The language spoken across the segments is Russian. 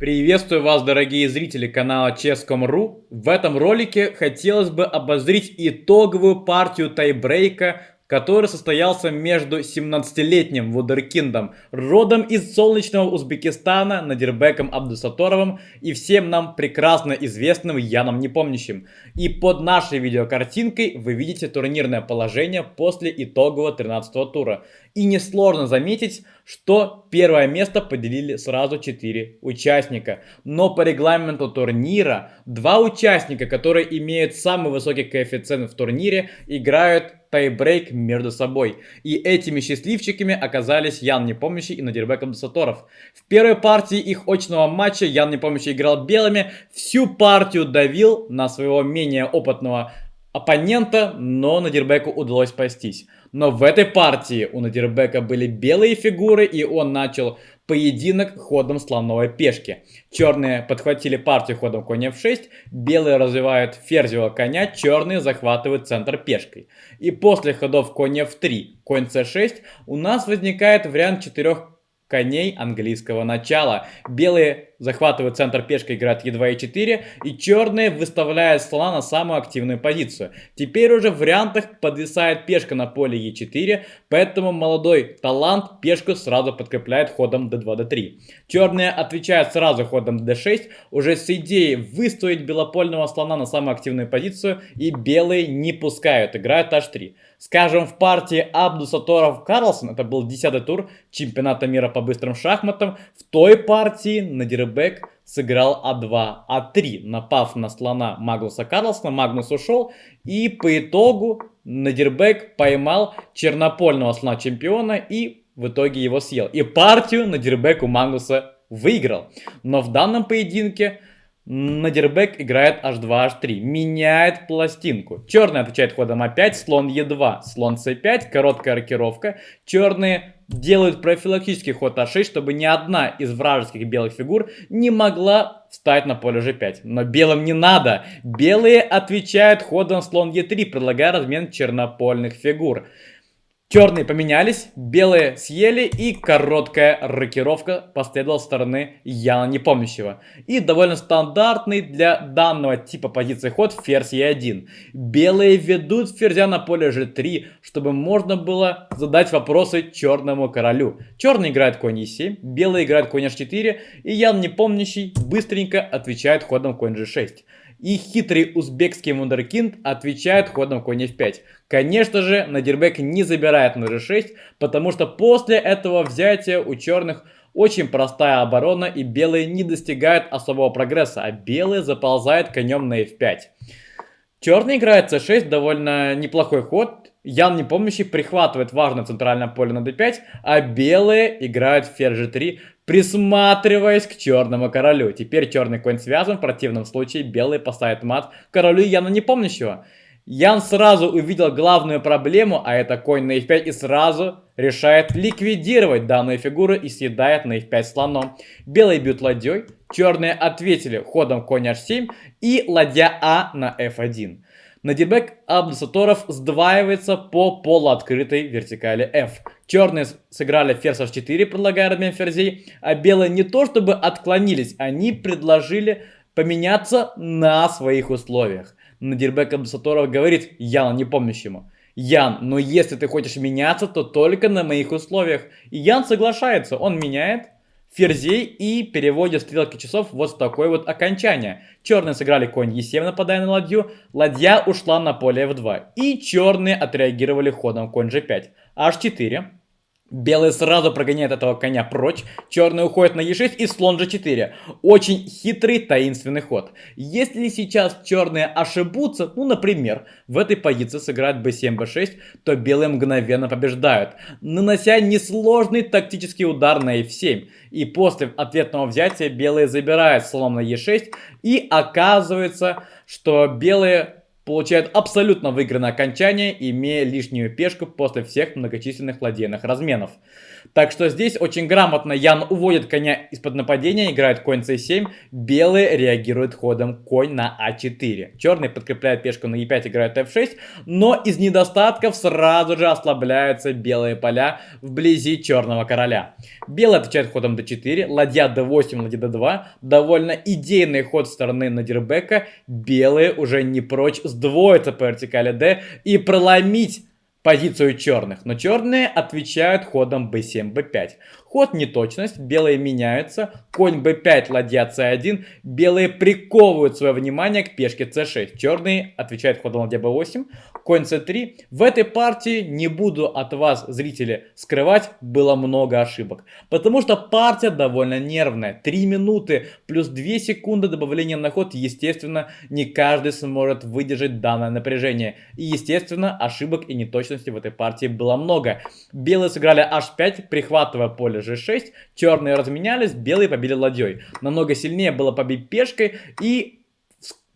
Приветствую вас, дорогие зрители канала Chess.com.ru. В этом ролике хотелось бы обозрить итоговую партию тайбрейка который состоялся между 17-летним вудеркиндом, родом из солнечного Узбекистана, Надирбеком Абдусаторовым и всем нам прекрасно известным Яном Непомнящим. И под нашей видеокартинкой вы видите турнирное положение после итогового 13 тура. И несложно заметить, что первое место поделили сразу 4 участника. Но по регламенту турнира два участника, которые имеют самый высокий коэффициент в турнире, играют тайбрейк между собой. И этими счастливчиками оказались Ян Непомнящий и Надирбек Абдусаторов. В первой партии их очного матча Ян Непомнящий играл белыми, всю партию давил на своего менее опытного оппонента, но Надирбеку удалось спастись. Но в этой партии у Надирбека были белые фигуры, и он начал поединок ходом слоновой пешки. Черные подхватили партию ходом конь f6, белые развивают ферзевого коня, черные захватывают центр пешкой. И после ходов конь f3, конь c6 у нас возникает вариант четырех коней английского начала. Белые захватывают центр пешкой, играют e2 и 4 и черные выставляют слона на самую активную позицию. Теперь уже в вариантах подвисает пешка на поле e4, поэтому молодой талант пешку сразу подкрепляет ходом d2, d3. Черные отвечают сразу ходом d6, уже с идеей выставить белопольного слона на самую активную позицию, и белые не пускают, играют h3. Скажем, в партии Абдусаторов Карлсон, это был 10 тур чемпионата мира по быстрым шахматам, в той партии Надирбек сыграл А2, А3, напав на слона Магнуса Карлсона, Магнус ушел, и по итогу Надирбек поймал чернопольного слона чемпиона и в итоге его съел. И партию Надирбек у Магнуса выиграл. Но в данном поединке Надербек играет h2, h3, меняет пластинку. Черный отвечает ходом a5, слон e2, слон c5, короткая рокировка. Черные делают профилактический ход а6, чтобы ни одна из вражеских белых фигур не могла встать на поле g5. Но белым не надо. Белые отвечают ходом слон e3, предлагая размен чернопольных фигур. Черные поменялись, белые съели и короткая рокировка последовала со стороны Яна Непомнящего. И довольно стандартный для данного типа позиции ход ферзь Е1. Белые ведут ферзя на поле G3, чтобы можно было задать вопросы черному королю. Черный играет конь Е7, белый играет конь H4 и Ян Непомнящий быстренько отвечает ходом конь G6. И хитрый узбекский вундеркинд отвечает ходом конь f5. Конечно же, Надирбек не забирает на g6, потому что после этого взятия у черных очень простая оборона и белые не достигают особого прогресса, а белые заползают конем на f5. Черный играет c6, довольно неплохой ход. Ян Непомнящий прихватывает важное центральное поле на d5, а белые играют ферзь g3, присматриваясь к черному королю. Теперь черный конь связан, в противном случае белый поставит мат королю Яна Непомнящего. Ян сразу увидел главную проблему, а это конь на f5 и сразу решает ликвидировать данную фигуру и съедает на f5 слоном. Белые бьют ладьей, черные ответили ходом конь h7 и ладья А на f1. Надирбек Абдусаторов сдваивается по полуоткрытой вертикали F. Черные сыграли ферзь h4, предлагая размен ферзей, а белые не то чтобы отклонились, они предложили поменяться на своих условиях. Надирбек Абдусаторов говорит Яну непомнящему. Ян, но если ты хочешь меняться, то только на моих условиях. И Ян соглашается, он меняет, ферзей и переводит стрелки часов вот в такое вот окончание. Черные сыграли конь e7, нападая на ладью, ладья ушла на поле f2. И черные отреагировали ходом конь g5. h4. Белые сразу прогоняют этого коня прочь, черный уходит на e6 и слон g4. Очень хитрый таинственный ход. Если сейчас черные ошибутся, ну например, в этой позиции сыграют b7, b6, то белые мгновенно побеждают, нанося несложный тактический удар на f7. И после ответного взятия белые забирают слон на e6 и оказывается, что белые получает абсолютно выигранное окончание, имея лишнюю пешку после всех многочисленных ладейных разменов. Так что здесь очень грамотно Ян уводит коня из-под нападения, играет конь c7, белый реагирует ходом конь на а4. Черный подкрепляет пешку на e5, играет f6, но из недостатков сразу же ослабляются белые поля вблизи черного короля. Белый отвечает ходом d4, ладья d8, ладья d2, довольно идейный ход стороны Надирбека, белые уже не прочь сдвоиться по вертикали d и проломить позицию черных, но черные отвечают ходом b7, b5. Ход неточность, белые меняются, конь b5, ладья c1, белые приковывают свое внимание к пешке c6, черные отвечают ходом ладья b8, конь c3. В этой партии, не буду от вас, зрители, скрывать, было много ошибок, потому что партия довольно нервная, 3 минуты плюс 2 секунды добавления на ход, естественно, не каждый сможет выдержать данное напряжение, и естественно, ошибок и неточностей в этой партии было много. Белые сыграли h5, прихватывая поле g6, черные разменялись, белые побили ладьей. Намного сильнее было побить пешкой и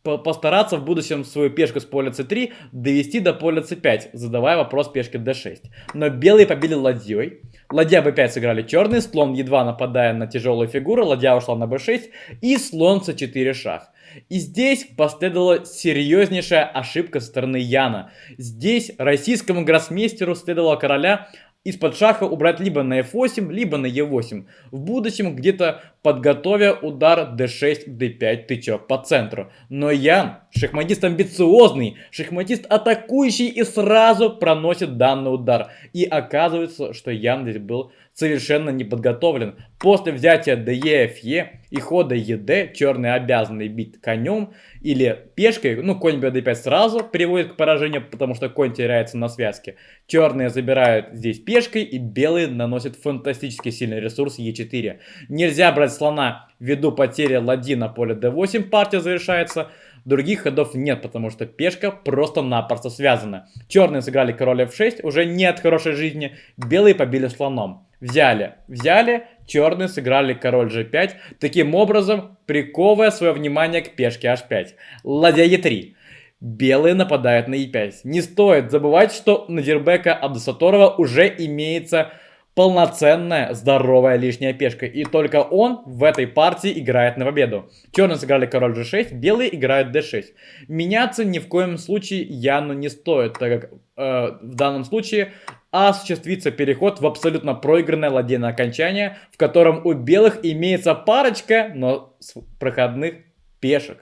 постараться в будущем свою пешку с поля c3 довести до поля c5, задавая вопрос пешке d6. Но белые побили ладьей. Ладья b5 сыграли черный, слон едва нападая на тяжелую фигуру, ладья ушла на b6 и слон c4 шах. И здесь последовала серьезнейшая ошибка со стороны Яна. Здесь российскому гроссмейстеру следовало короля из-под шаха убрать либо на f8, либо на e8. В будущем где-то подготовя удар d6, d5, тычок по центру. Но Ян, шахматист амбициозный, шахматист атакующий и сразу проносит данный удар. И оказывается, что Ян здесь был совершенно не подготовлен. После взятия ДЕ, ФЕ и хода ЕД черные обязаны бить конем или пешкой. Ну, конь БД5 сразу приводит к поражению, потому что конь теряется на связке. Черные забирают здесь пешкой и белые наносят фантастически сильный ресурс Е4. Нельзя брать слона ввиду потери ладьи на поле d8, партия завершается. Других ходов нет, потому что пешка просто-напросто связана. Черные сыграли король f6, уже нет хорошей жизни. Белые побили слоном. Взяли, взяли, черные сыграли король g5, таким образом приковывая свое внимание к пешке h5. Ладья e3. Белые нападают на e5. Не стоит забывать, что на Дирбека Абдусаторова уже имеется полноценная, здоровая лишняя пешка. И только он в этой партии играет на победу. Черные сыграли король g6, белые играют d6. Меняться ни в коем случае Яну не стоит, так как э, в данном случае осуществится переход в абсолютно проигранное ладейное окончание, в котором у белых имеется парочка, но проходных пешек.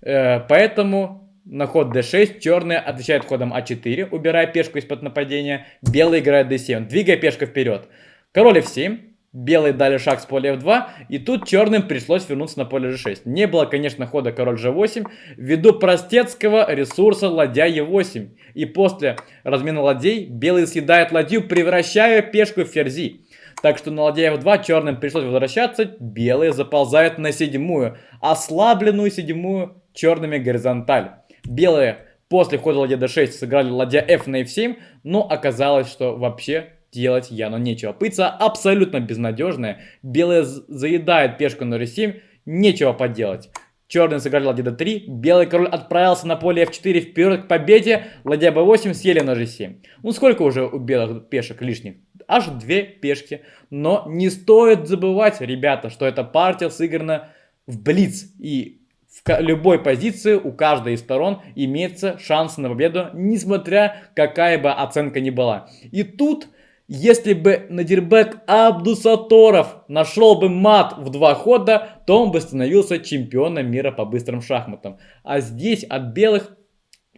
Э, поэтому на ход d6 черные отвечают ходом а4, убирая пешку из-под нападения. Белый играет d7, двигая пешку вперед. Король f7. Белые дали шаг с поля f2, и тут черным пришлось вернуться на поле g6. Не было, конечно, хода король g8, ввиду простецкого ресурса ладья e8. И после размена ладей белый съедает ладью, превращая пешку в ферзи. Так что на ладья f2 черным пришлось возвращаться, белые заползают на седьмую, ослабленную седьмую черными горизонталь. Белые после хода ладья d6 сыграли ладья f на f7, но оказалось, что вообще делать Яну нечего. Пыца абсолютно безнадежная. Белые заедают пешку на r7, нечего поделать. Черные сыграли ладья d3, белый король отправился на поле f4 вперед к победе, ладья b8 съели на g7. Ну сколько уже у белых пешек лишних? Аж две пешки. Но не стоит забывать, ребята, что эта партия сыграна в блиц. И в любой позиции у каждой из сторон имеется шанс на победу, несмотря какая бы оценка ни была. И тут, если бы Надирбек Абдусаторов нашел бы мат в два хода, то он бы становился чемпионом мира по быстрым шахматам. А здесь от белых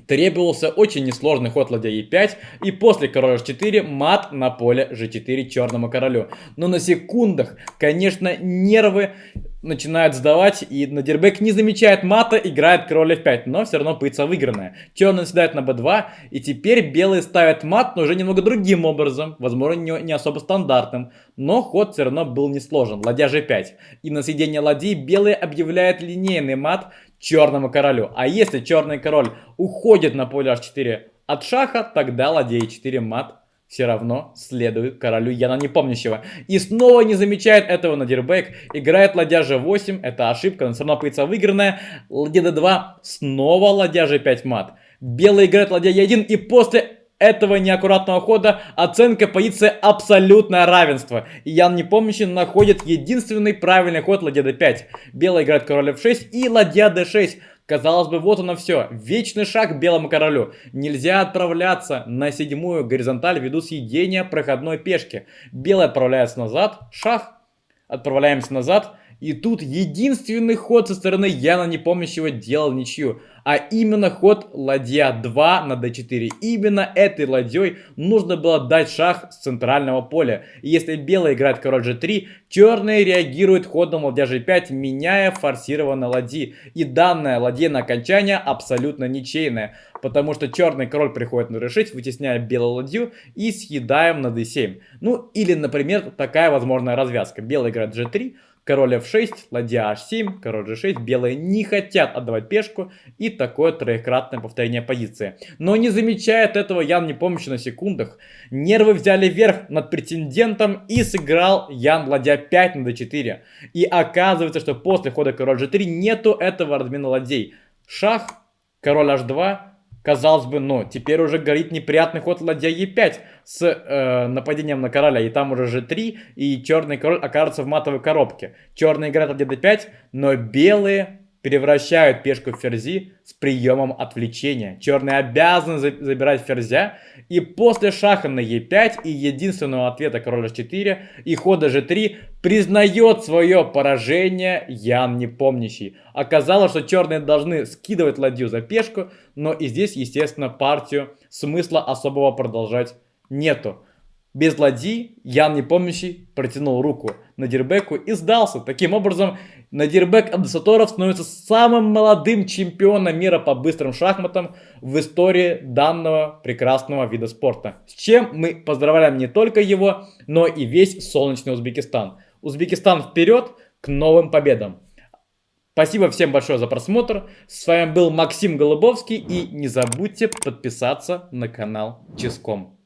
Требовался очень несложный ход ладья e5 и после короля h4 мат на поле g4 черному королю. Но на секундах, конечно, нервы начинают сдавать, и Надирбек не замечает мата, играет король f5, но все равно пытается выигранная. Черный седает на b2, и теперь белые ставят мат, но уже немного другим образом, возможно, не, не особо стандартным, но ход все равно был несложен, ладья g5. И на съедение ладьи белые объявляют линейный мат черному королю. А если черный король уходит на поле h4 от шаха, тогда ладья e4 мат все равно следует королю Яна Непомнящего. И снова не замечает этого Надирбек. Играет ладья g8. Это ошибка, но все равно пытается выигранная. Ладья d2. Снова ладья g5 мат. Белый играет ладья e1. И после этого неаккуратного хода оценка позиции абсолютное равенство. И Ян Непомнящий находит единственный правильный ход ладья d5. Белый играет король f6 и ладья d6. Казалось бы, вот оно все. Вечный шаг белому королю. Нельзя отправляться на седьмую горизонталь ввиду съедения проходной пешки. Белый отправляется назад, шах. Отправляемся назад. И тут единственный ход со стороны Яна Непомнящего делал ничью а именно ход ладья 2 на d4. Именно этой ладьей нужно было дать шах с центрального поля. И если белый играет король g3, черные реагируют ходом ладья g5, меняя форсированные ладьи. И ладья на окончание абсолютно ничейная, потому что черный король приходит на d6, вытесняя белую ладью и съедаем на d7. Ну или, например, такая возможная развязка. Белый играет g3, Король f6, ладья h7, король g6. Белые не хотят отдавать пешку. И такое троекратное повторение позиции. Но не замечает этого Ян не помощи на секундах. Нервы взяли верх над претендентом и сыграл Ян ладья 5 на d4. И оказывается, что после хода король g3 нету этого размена ладей. Шах, король h2, Казалось бы, ну, теперь уже горит неприятный ход ладья Е5 с э, нападением на короля. И там уже G3, и черный король окажется в матовой коробке. Черный играет ладья D5, но белые превращают пешку в ферзи с приемом отвлечения. Черные обязаны забирать ферзя. И после шаха на e5 и единственного ответа короля h4 и хода g3 признает свое поражение Ян Непомнящий. Оказалось, что черные должны скидывать ладью за пешку, но и здесь, естественно, партию смысла особого продолжать нету. Без ладьи Ян Непомнящий протянул руку на Дирбеку и сдался. Таким образом, Надирбек Абдусаторов становится самым молодым чемпионом мира по быстрым шахматам в истории данного прекрасного вида спорта. С чем мы поздравляем не только его, но и весь солнечный Узбекистан. Узбекистан вперед к новым победам. Спасибо всем большое за просмотр. С вами был Максим Голубовский. И не забудьте подписаться на канал Ческом.